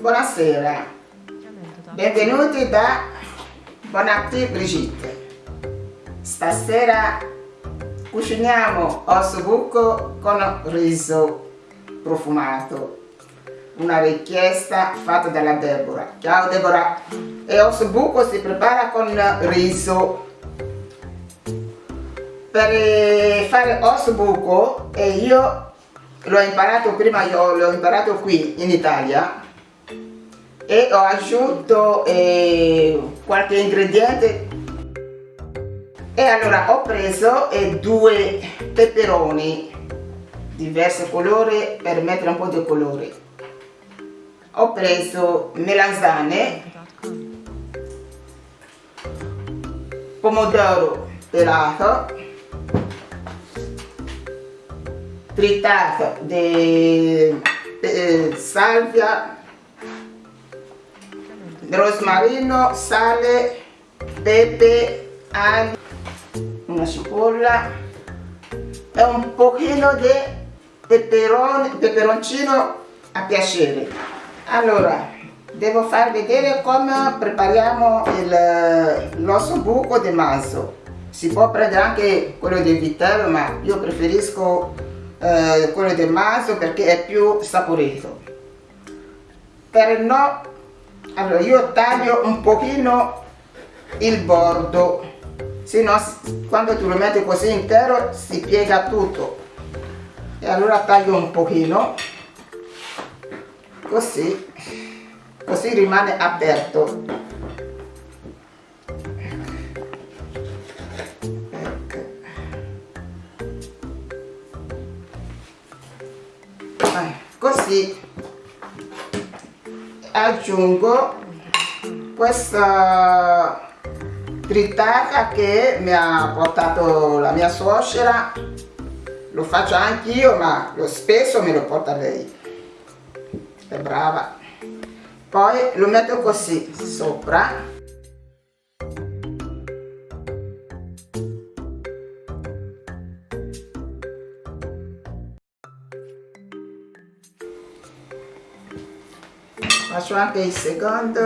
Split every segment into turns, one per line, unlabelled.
Buonasera, benvenuti da Bon Appetit Brigitte. Stasera cuciniamo osso buco con riso profumato. Una richiesta fatta dalla Deborah. Ciao Deborah! E osso buco si prepara con riso. Per fare osso buco, e io l'ho imparato prima, io l'ho imparato qui in Italia, e ho aggiunto eh, qualche ingrediente. E allora ho preso eh, due peperoni diversi colori per mettere un po' di colore. Ho preso melanzane pomodoro pelato tritato di salvia rosmarino, sale, pepe, aglio, una cipolla e un pochino di peperone, peperoncino a piacere. Allora, devo far vedere come prepariamo l'osso buco di manzo. Si può prendere anche quello di vitello, ma io preferisco eh, quello di manzo perché è più saporito. Per no allora io taglio un pochino il bordo se no quando tu lo metti così intero si piega tutto e allora taglio un pochino così così rimane aperto aggiungo questa tritata che mi ha portato la mia suocera. Lo faccio anch'io ma lo spesso me lo porta lei. È brava. Poi lo metto così sopra faccio anche il secondo.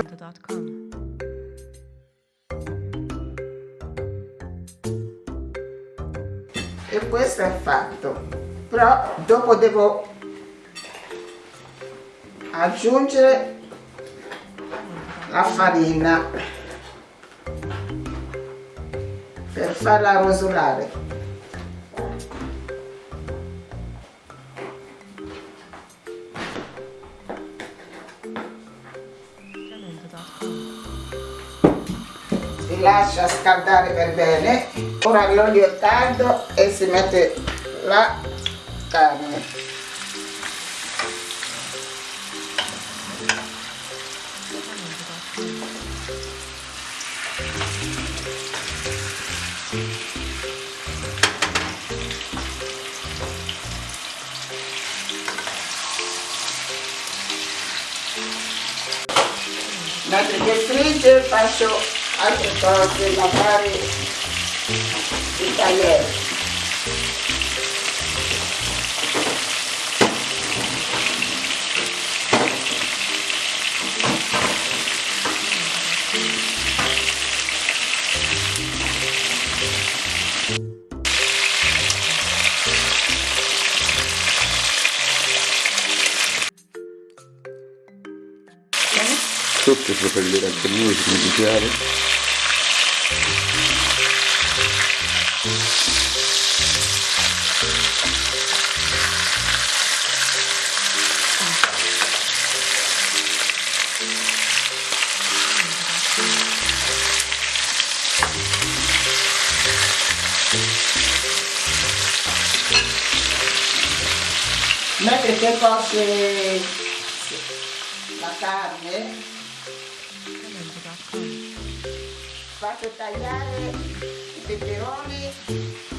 E questo è fatto. Però dopo devo aggiungere la farina per farla rosolare scaldare per bene ora l'olio è caldo e si mette la carne. Che frigge faccio altre cose, lavare il tagliere.
Sotto propellere anche noi, significare.
mentre che cosce la carne faccio tagliare i peperoni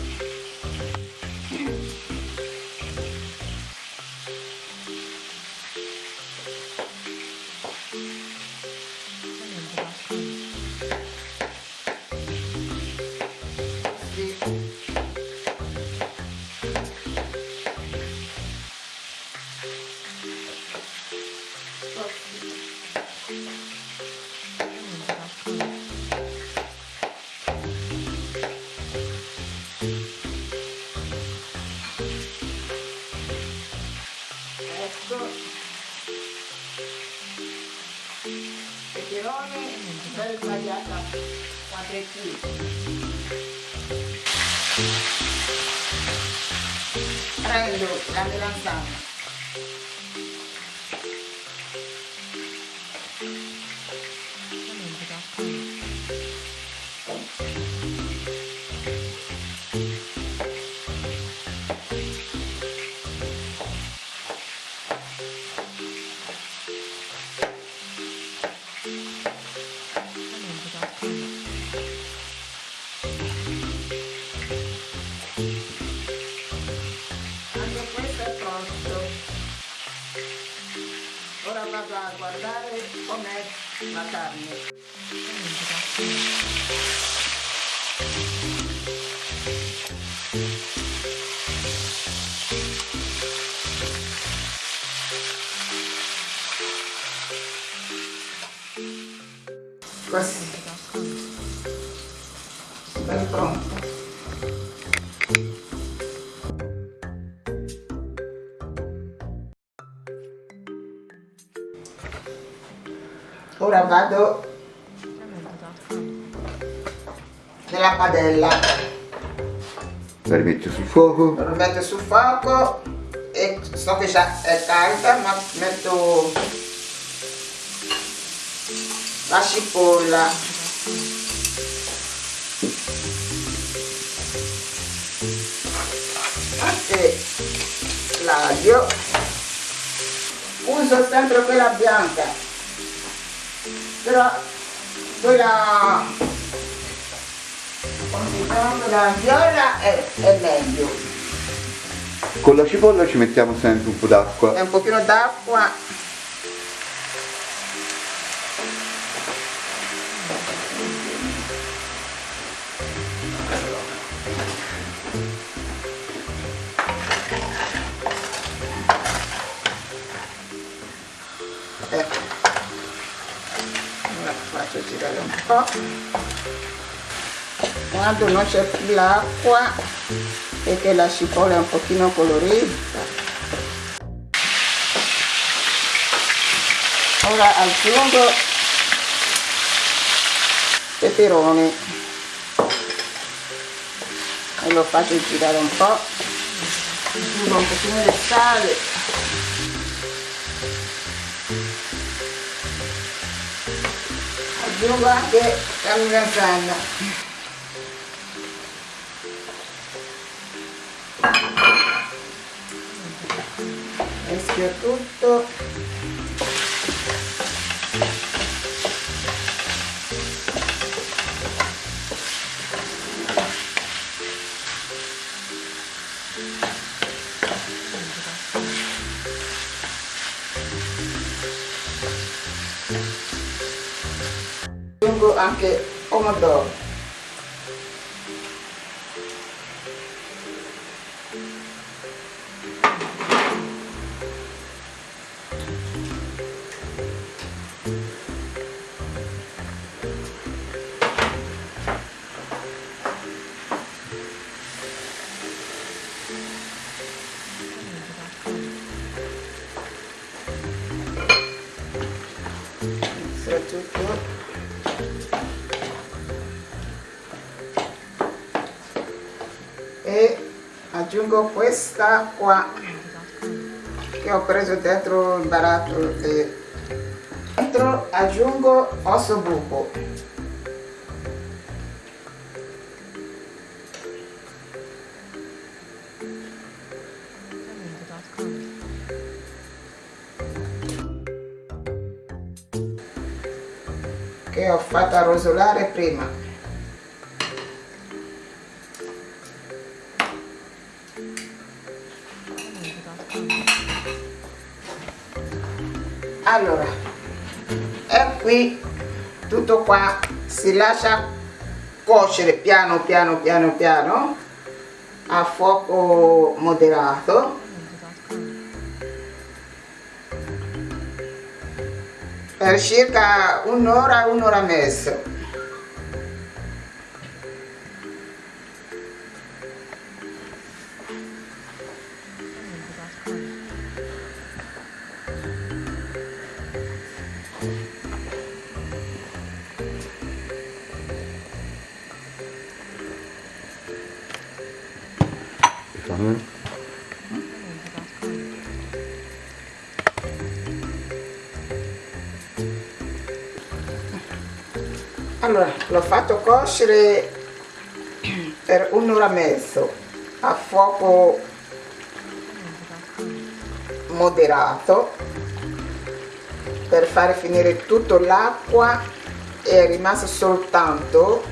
quadrettini. Prendo la melanzana. Carne. Così. È pronto. Ora vado nella padella,
La rimetti sul fuoco.
lo metto sul fuoco e so che già è calda ma metto la cipolla. Anche l'aglio. Uso sempre quella bianca però quella come si chiama la viola è, è meglio
Con la cipolla ci mettiamo sempre un po' d'acqua.
è un pochino d'acqua po' quando non c'è più l'acqua e che la cipolla è un pochino colorita. Ora aggiungo peperoni. E lo faccio girare un po' aggiungo un pochino di sale aggiungo anche la melanzana mischio tutto aggiungo anche pomodoro soprattutto aggiungo questa qua che ho preso dentro il baratto e dentro aggiungo osso buco. Che ho fatto rosolare prima allora e qui tutto qua si lascia cuocere piano piano piano piano a fuoco moderato. Per circa un'ora un'ora e mezzo l'ho fatto cuocere per un'ora e mezzo a fuoco moderato per fare finire tutto l'acqua è rimasto soltanto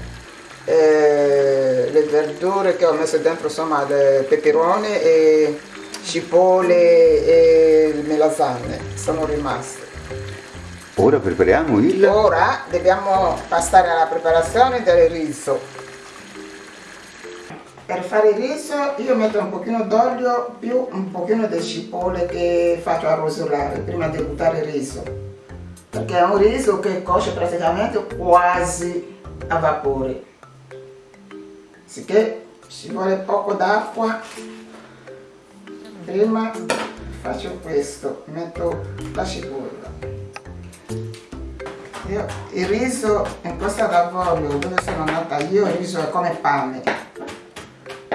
eh, le verdure che ho messo dentro insomma peperone e cipolle e le sono rimaste
Ora prepariamo il...
ora dobbiamo passare alla preparazione del riso. Per fare il riso io metto un pochino d'olio più un pochino di cipolle che faccio arrosolare prima di buttare il riso. Perché è un riso che cuoce praticamente quasi a vapore. Sicché ci vuole poco d'acqua. Prima faccio questo metto la cipolla io, il riso in questo lavoro dove sono nata io il riso è come pane.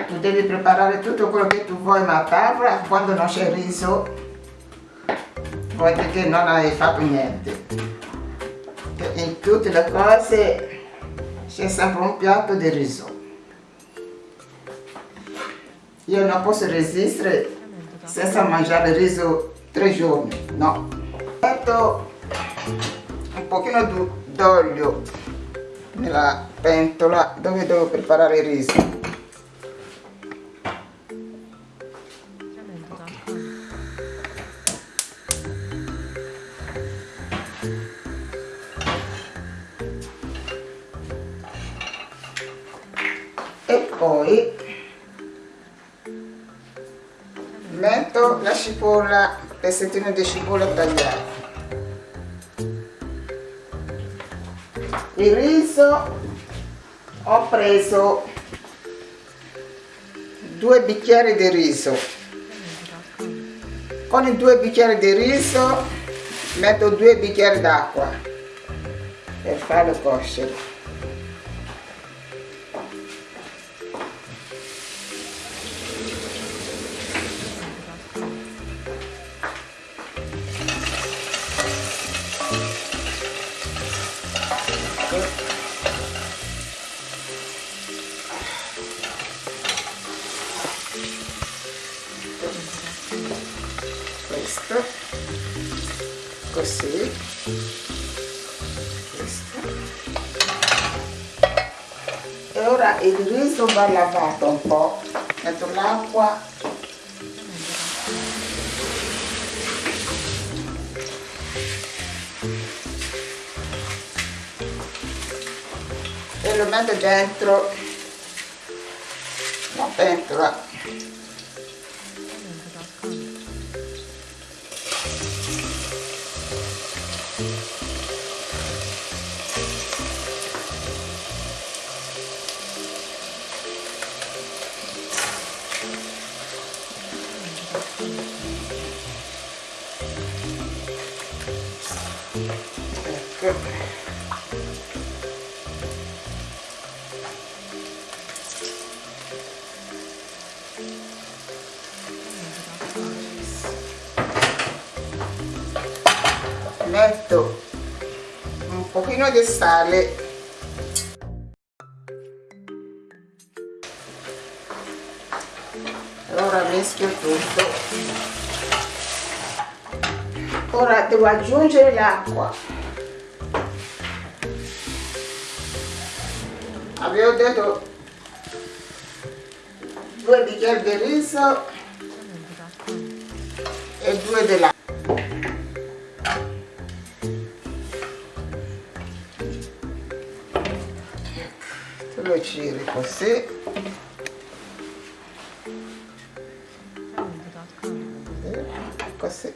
Tu devi preparare tutto quello che tu vuoi ma a tavola quando non c'è riso vuol dire che non hai fatto niente. In tutte le cose c'è sempre un piatto di riso. Io non posso resistere senza mangiare riso tre giorni no. Un pochino d'olio nella pentola dove devo preparare il riso. E poi metto la cipolla pezzettino di cipolla tagliata il riso ho preso due bicchieri di riso. Con i due bicchieri di riso metto due bicchieri d'acqua per farlo cuocere così e ora il riso va lavato un po' metto l'acqua. E lo metto dentro. La pentola metto un pochino di sale. Ora mischio tutto. Ora devo aggiungere l'acqua. Avevo detto due bicchieri di riso e due dell'acqua lo giri così. Così.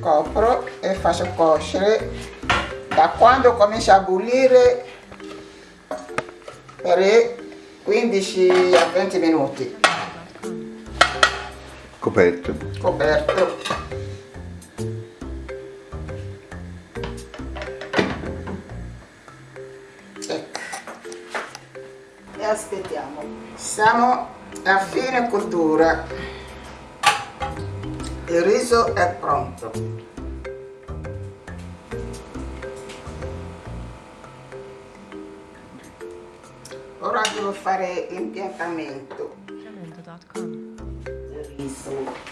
Copro e faccio cuocere. Da quando comincia a bollire per 15 a 20 minuti.
Coperto.
Coperto e aspettiamo. Siamo a fine cottura. Il riso è pronto. Ora devo fare l'impiantamento del riso.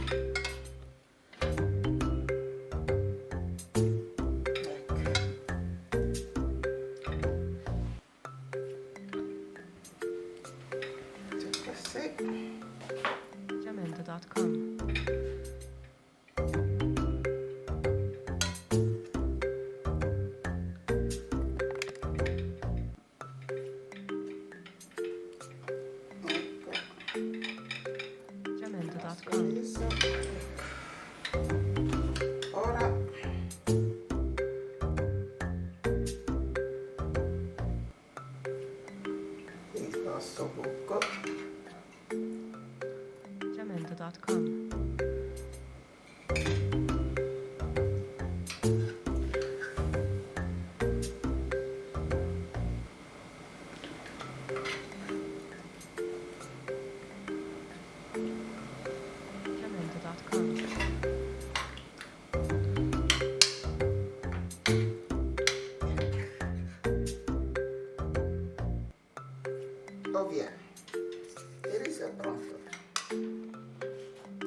o via il riso è pronto.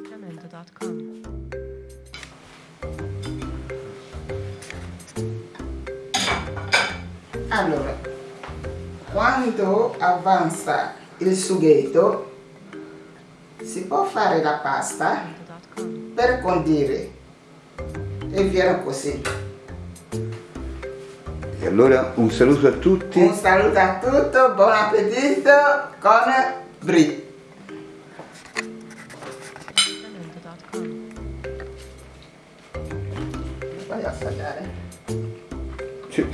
Jamendo.com.
allora quando avanza il sughetto si può fare la pasta per condire. E viene così
E allora un saluto a tutti.
un saluto a tutti buon appetito con
Jamendo.com.
voglio assaggiare
Sì.